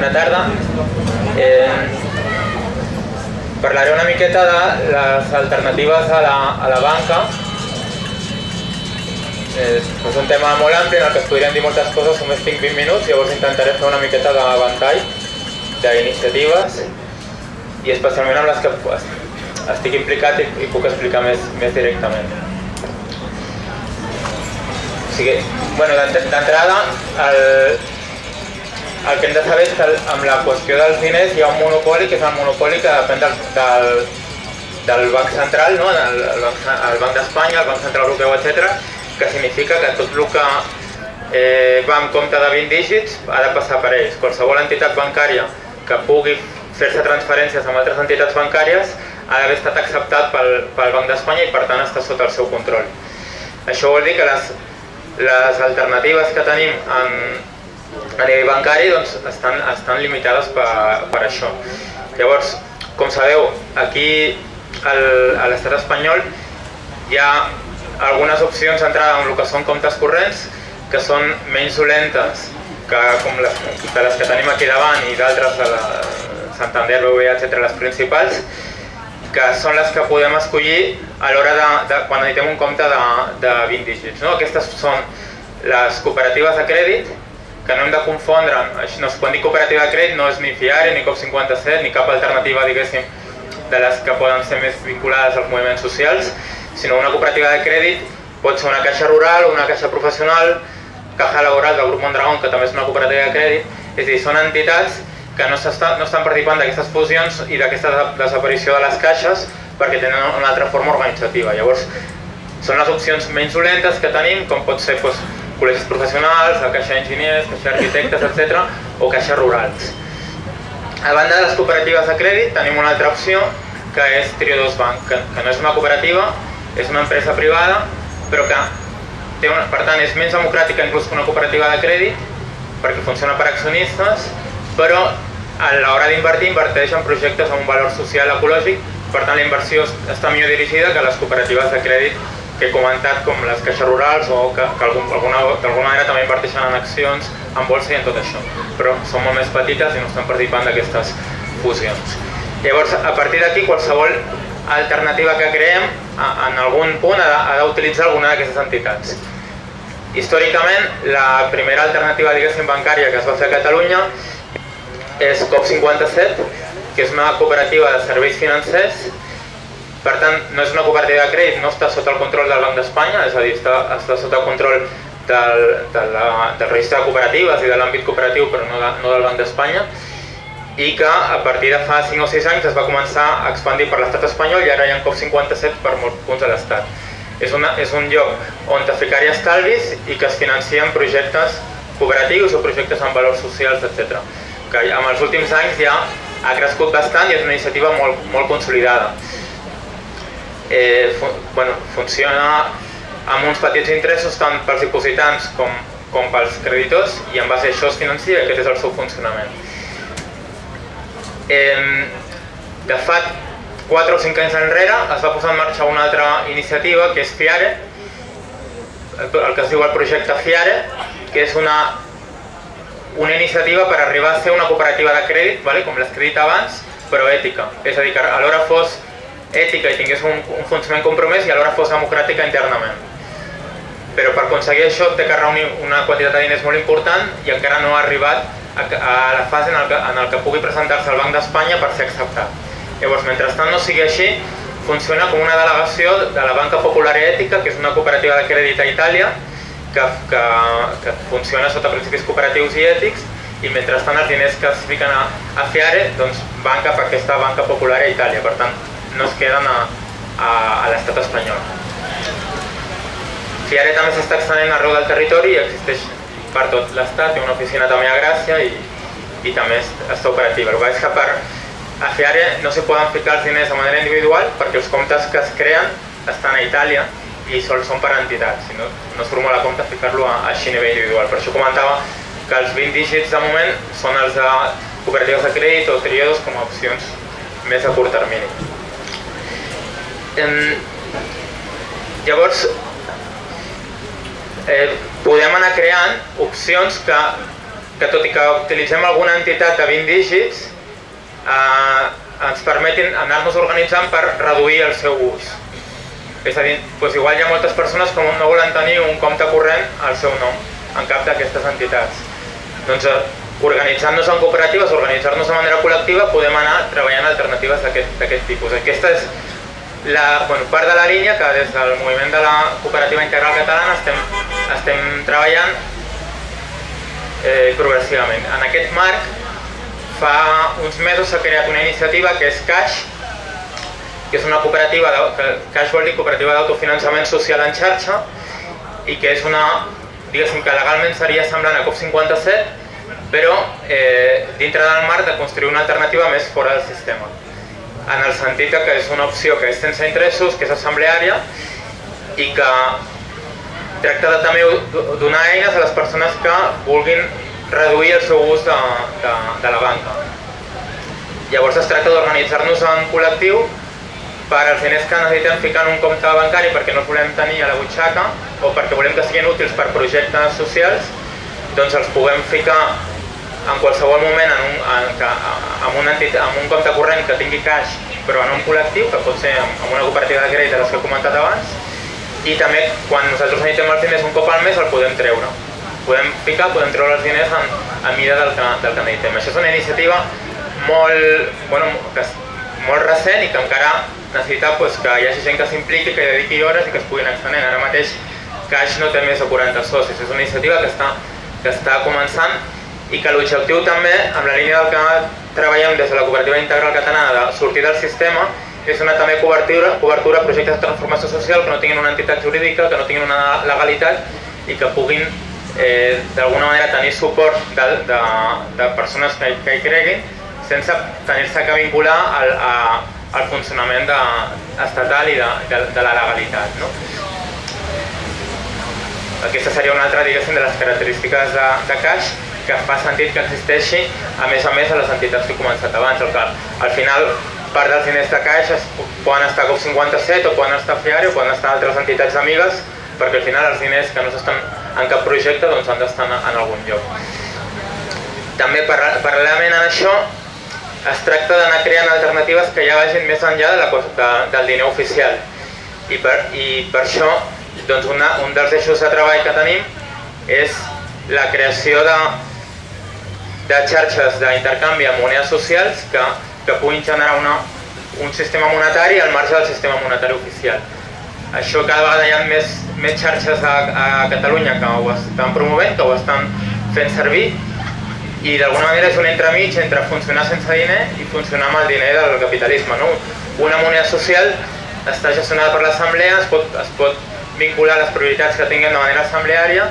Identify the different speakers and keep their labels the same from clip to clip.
Speaker 1: bona tarda. Eh, parlaré una miqueta de les alternatives a la, a la banca. Eh, és un tema molt ampli en el que es podrien dir moltes coses, només tinc 20 minuts, llavors intentaré fer una miqueta de ventall d'iniciatives i especialment amb les que estic implicat i, i puc explicar més, més directament. O sigui, bueno, d'entrada, el, el que hem de saber és que amb la qüestió dels diners hi ha un monopoli que és el monopoli que depèn del, del, del Banc Central, no? el, el Banc, el Banc d'Espanya, el Banc Central Europeu, etc, que significa que tot el que eh, va en compte de 20 dígits ha de passar per ells. Qualsevol entitat bancària que pugui fer-se transferències amb altres entitats bancàries ha d'haver estat acceptat pel, pel Banc d'Espanya i per tant està sota el seu control. Això vol dir que les, les alternatives que tenim en, a nivell bancari doncs, estan, estan limitades per, per això. Llavors, com sabeu, aquí al, a l'estat espanyol hi ha algunes opcions d'entrada en el que són comptes corrents que són menys dolentes que, com les, de les que tenim aquí davant i d'altres de la Santander, BBVA, etc., les principals, que són les que podem escollir a l'hora de, de, quan editem un compte de, de 20 dígits. No? Aquestes són les cooperatives de crèdit, que no hem de confondre, no quan dir cooperativa de crèdit no és ni FIARE, ni COP57, ni cap alternativa, diguéssim, de les que poden ser més vinculades als moviments socials, sinó una cooperativa de crèdit pot ser una caixa rural una caixa professional, caja laboral del grup Mondragón, que també és una cooperativa de crèdit, és a dir, són entitats que no, està, no estan participant d'aquestes fusions i d'aquesta desaparició de les caixes perquè tenen una altra forma organitzativa. Llavors, són les opcions menys dolentes que tenim, com pot ser doncs, col·legis professionals, la caixa d'enginyers, caixa d'arquitectes, etc. o caixes rurals. A banda de les cooperatives de crèdit tenim una altra opció que és Triodos Bank, que, que no és una cooperativa, és una empresa privada, però que té una, per tant és menys democràtica inclús que una cooperativa de crèdit, perquè funciona per accionistes, però a l'hora d'invertir inverteix en projectes amb un valor social ecològic, per tant la inversió està millor dirigida que les cooperatives de crèdit que he comentat com les caixes rurals o que, que d'alguna manera també inverteixen en accions, en bolsa i en tot això. Però són molt més petites i no estan participant d'aquestes fusions. Llavors, a partir d'aquí, qualsevol alternativa que creem, en algun punt ha d'utilitzar alguna d'aquestes entitats. Històricament, la primera alternativa, diguéssim, bancària que es va fer a Catalunya és COP57, que és una cooperativa de serveis financers per tant, no és una cooperativa de crèdit, no està sota el control del Banc d'Espanya, és a dir, està, està sota el control del, de la, del registre de cooperatives i de l'àmbit cooperatiu, però no, de, no del Banc d'Espanya, i que a partir de fa 5 o 6 anys es va començar a expandir per l'estat espanyol i ara hi ha COP57 per molts punts de l'estat. És, una, és un lloc on ficar-hi estalvis i que es financien projectes cooperatius o projectes amb valors socials, etc. Que amb els últims anys ja ha crescut bastant i és una iniciativa molt, molt consolidada eh, fu bueno, funciona amb uns petits interessos tant pels dipositants com, com pels creditors i en base a això es financia i aquest és el seu funcionament. Eh, de fa 4 o 5 anys enrere es va posar en marxa una altra iniciativa que és FIARE, el que es diu el projecte FIARE, que és una, una iniciativa per arribar a ser una cooperativa de crèdit, vale? com l'has dit abans, però ètica. És a dir, que alhora fos ètica i tingués un, un funcionament compromès i alhora fos democràtica internament. Però per aconseguir això té que reunir una quantitat de diners molt important i encara no ha arribat a, a la fase en el que, en el que pugui presentar-se al Banc d'Espanya per ser acceptat. Llavors, mentrestant no sigui així, funciona com una delegació de la Banca Popular i Ètica, que és una cooperativa de crèdit a Itàlia, que, que, que funciona sota principis cooperatius i ètics, i mentrestant els diners que es fiquen a, a Fiare doncs, van cap a aquesta Banca Popular a Itàlia. Per tant, no es queden a, a, a l'estat espanyol. Fiare també s'està extenent arreu del territori i existeix per tot l'estat, té una oficina també a Gràcia i, i també està operativa. El que és que per a Fiare no s'hi poden ficar els diners de manera individual perquè els comptes que es creen estan a Itàlia i sols són per entitats, si no, no es formula compte ficar-lo així a nivell individual. Per això comentava que els 20 dígits de moment són els de cooperatives de crèdit o triodos com a opcions més a curt termini. Eh, llavors, eh, podem anar creant opcions que, que tot i que utilitzem alguna entitat de 20 dígits, eh, ens permetin anar-nos organitzant per reduir el seu ús. És a dir, doncs igual hi ha moltes persones que no volen tenir un compte corrent al seu nom en cap d'aquestes entitats. Doncs eh, organitzant-nos en cooperatives, organitzar-nos de manera col·lectiva, podem anar treballant alternatives d'aquest tipus. Aquesta és la, bueno, part de la línia que des del moviment de la cooperativa integral catalana estem, estem treballant eh, progressivament. En aquest marc, fa uns mesos s'ha creat una iniciativa que és CAIX, que és una cooperativa, que CAIX vol dir Cooperativa d'Autofinançament Social en xarxa, i que és una, diguéssim que legalment seria semblant a COP57, però eh, dintre del marc de construir una alternativa més fora del sistema. En el sentit que és una opció que és sense interessos, que és assembleària i que tracta de també donar eines a les persones que vulguin reduir el seu ús de, de, de la banca. Llavors es tracta d'organitzar-nos en col·lectiu per als diners que necessitem ficar en un compte bancari perquè no els volem tenir a la butxaca o perquè volem que siguin útils per projectes socials, doncs els puguem ficar en qualsevol moment en un, en, en, un entitat, en un compte corrent que tingui caix però en un col·lectiu, que pot ser en una cooperativa de crèdit de les que he comentat abans, i també quan nosaltres necessitem els diners un cop al mes el podem treure. Podem ficar, podem treure els diners en, en mida del que, del que necessitem. Això és una iniciativa molt, bueno, que, molt recent i que encara necessita pues, que hi hagi gent que s'impliqui, que dediqui hores i que es puguin extenent. Ara mateix Caix no té més de 40 socis, és una iniciativa que està, que està començant i que l'objectiu també, amb la línia del que treballem des de la cooperativa integral catalana de sortir del sistema, és una també cobertura, cobertura a projectes de transformació social que no tinguin una entitat jurídica, que no tinguin una legalitat i que puguin eh, d'alguna manera tenir suport de, de, de persones que, que hi creguin sense tenir-se que vincular al, a, al funcionament de, estatal i de, de, de la legalitat. No? Aquesta seria una altra, diguéssim, de les característiques de, de Caix que fa sentit que existeixi a més a més a les entitats que he començat abans. El que, al final, part dels diners de caixa poden estar a COP57 o poden estar a o poden estar a altres entitats amigues perquè al final els diners que no s'estan en cap projecte doncs han d'estar en, en algun lloc. També paral·lelament a això es tracta d'anar creant alternatives que ja vagin més enllà de la, de, del diner oficial i per, i per això doncs una, un dels eixos de treball que tenim és la creació de, de xarxes d'intercanvi amb monedes socials que, que puguin generar una, un sistema monetari al marge del sistema monetari oficial. Això cada vegada hi ha més, més xarxes a, a Catalunya que ho estan promovent, que ho estan fent servir i d'alguna manera és un entremig entre funcionar sense diner i funcionar amb el diner del capitalisme. No? Una moneda social està gestionada per l'assemblea, es, pot, es pot vincular les prioritats que tinguem de manera assembleària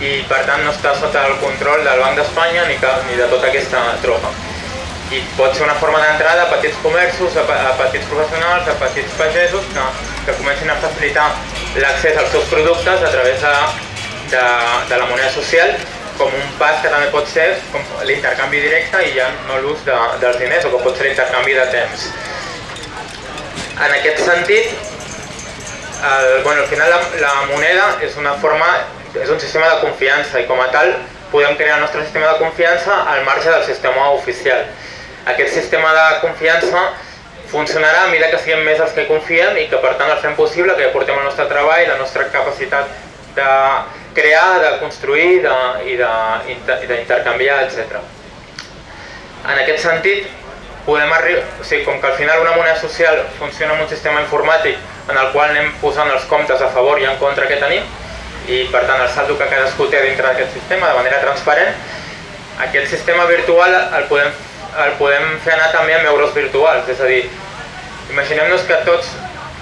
Speaker 1: i per tant no està sota el control del Banc d'Espanya ni, ni de tota aquesta tropa. I pot ser una forma d'entrada a petits comerços, a, a petits professionals, a petits pagesos que, que comencin a facilitar l'accés als seus productes a través de, de, de la moneda social com un pas que també pot ser l'intercanvi directe i ja no l'ús de, dels diners o que pot ser l'intercanvi de temps. En aquest sentit, el, bueno, al final la, la moneda és una forma és un sistema de confiança i com a tal podem crear el nostre sistema de confiança al marge del sistema oficial. Aquest sistema de confiança funcionarà a mesura que siguem més els que confiem i que per tant el fem possible, que aportem el nostre treball, la nostra capacitat de crear, de construir de, i d'intercanviar, etc. En aquest sentit, podem arribar, o sigui, com que al final una moneda social funciona amb un sistema informàtic en el qual anem posant els comptes a favor i en contra que tenim, i per tant el saldo que cadascú té dintre d'aquest sistema de manera transparent, aquest sistema virtual el podem, el podem fer anar també amb euros virtuals, és a dir, imaginem-nos que tots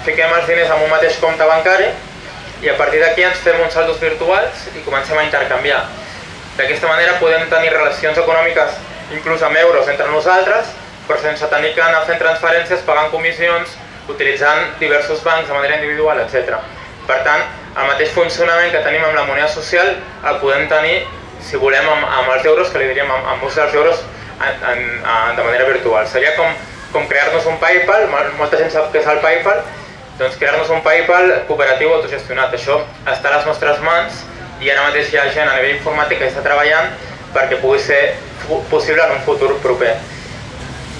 Speaker 1: fiquem els diners en un mateix compte bancari i a partir d'aquí ens fem uns saldos virtuals i comencem a intercanviar. D'aquesta manera podem tenir relacions econòmiques inclús amb euros entre nosaltres, però sense tenir que anar fent transferències, pagant comissions, utilitzant diversos bancs de manera individual, etc. Per tant, el mateix funcionament que tenim amb la moneda social el podem tenir, si volem, amb, amb els euros, que li diríem amb, amb ús dels euros en, en, en, de manera virtual. Seria com, com crear-nos un PayPal, molta gent sap què és el PayPal, doncs crear-nos un PayPal cooperatiu autogestionat. Això està a les nostres mans i ara mateix hi ha gent a nivell informàtic que està treballant perquè pugui ser possible en un futur proper.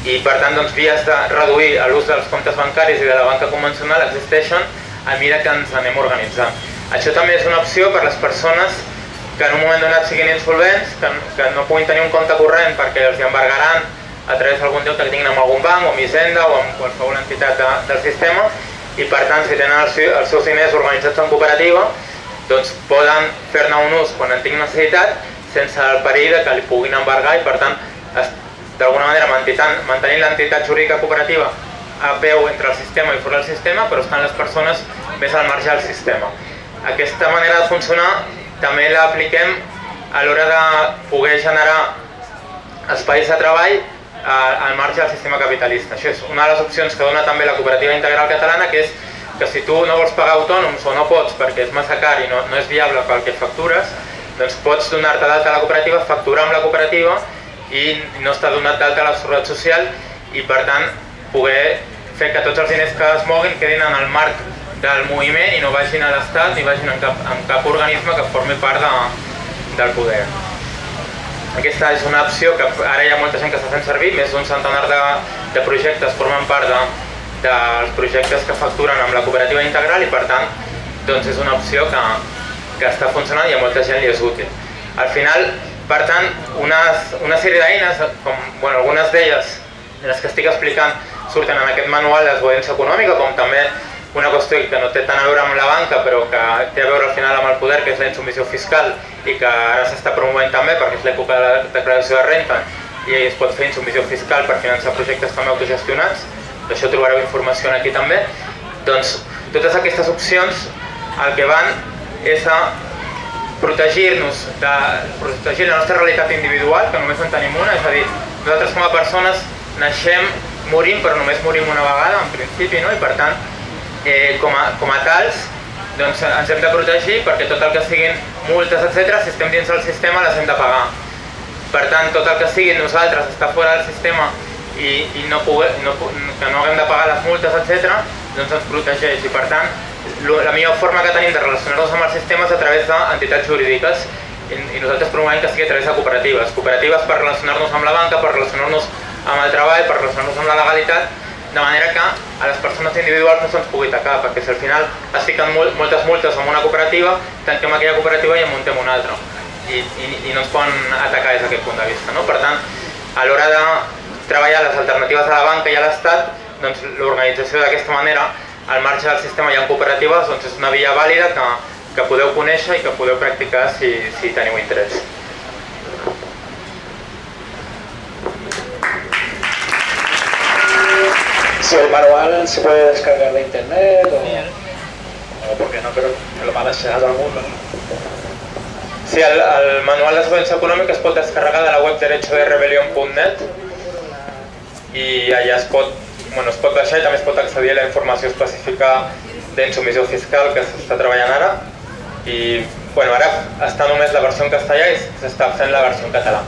Speaker 1: i per tant doncs, vies de reduir l'ús dels comptes bancaris i de la banca convencional existeixen a mesura que ens anem organitzant. Això també és una opció per a les persones que en un moment donat siguin insolvents, que, que no puguin tenir un compte corrent perquè els embargaran a través d'algun deute que tinguin amb algun banc o amb Hisenda o amb qualsevol entitat de, del sistema i per tant si tenen els, els seus diners organitzats en cooperativa doncs poden fer-ne un ús quan en tinguin necessitat sense el perill de que li puguin embargar i per tant d'alguna manera mantenint l'entitat jurídica cooperativa a peu entre el sistema i fora del sistema però estan les persones més al marge del sistema. Aquesta manera de funcionar també l'apliquem a l'hora de poder generar espais de treball al marge del sistema capitalista. Això és una de les opcions que dona també la cooperativa integral catalana, que és que si tu no vols pagar autònoms o no pots perquè és massa car i no, no és viable pel que factures, doncs pots donar-te d'alta a la cooperativa, facturar amb la cooperativa i no està donat d'alta a la Seguretat Social i per tant poder fer que tots els diners que es moguin quedin en el marc del moviment i no vagin a l'Estat ni vagin en cap, en cap organisme que formi part de, del poder. Aquesta és una opció que ara hi ha molta gent que està fent servir, més d'un centenar de, de projectes formen part de, dels projectes que facturen amb la cooperativa integral i per tant doncs és una opció que, que està funcionant i a molta gent li és útil. Al final, per tant, unes, una sèrie d'eines, com bueno, algunes d'elles, les que estic explicant, surten en aquest manual de desobediència econòmica, com també una qüestió que no té tant a veure amb la banca però que té a veure al final amb el poder, que és la insubmissió fiscal i que ara s'està promovent també perquè és l'època de la declaració de renta i es pot fer insubmissió fiscal per finançar projectes també autogestionats, d'això trobareu informació aquí també, doncs totes aquestes opcions el que van és a protegir-nos, de protegir la nostra realitat individual, que només en tenim una, és a dir, nosaltres com a persones naixem, morim, però només morim una vegada, en principi, no? i per tant eh, com, a, com a tals doncs ens hem de protegir perquè tot el que siguin multes, etc, si estem dins del sistema les hem de pagar. Per tant, tot el que sigui nosaltres està fora del sistema i, i no, pugui, no, que no haguem de pagar les multes, etc, doncs ens protegeix. I per tant, la millor forma que tenim de relacionar-nos amb el sistema és a través d'entitats jurídiques i, i nosaltres promovem que sigui a través de cooperatives. Cooperatives per relacionar-nos amb la banca, per relacionar-nos amb el treball, per relacionar-nos amb la legalitat de manera que a les persones individuals no se'ns pugui tacar, perquè si al final es fiquen molt, moltes multes en una cooperativa, tanquem aquella cooperativa i en muntem una altra. I, i, i no ens poden atacar des d'aquest punt de vista. No? Per tant, a l'hora de treballar les alternatives a la banca i a l'Estat, doncs l'organització d'aquesta manera, al marge del sistema hi ha cooperatives, doncs és una via vàlida que, que podeu conèixer i que podeu practicar si, si teniu interès.
Speaker 2: Si el manual se puede descargar de internet o, o porque no creo que lo van a enseñar a todo el mundo.
Speaker 1: Sí, el, el manual de subvenció econòmica es pot descarregar de la web derechoderebelión.net i allà es pot, bueno, es pot baixar i també es pot accedir a la informació específica d'insumissió fiscal que s'està treballant ara i bueno, ara està només la versió en castellà i s'està fent la versió en català.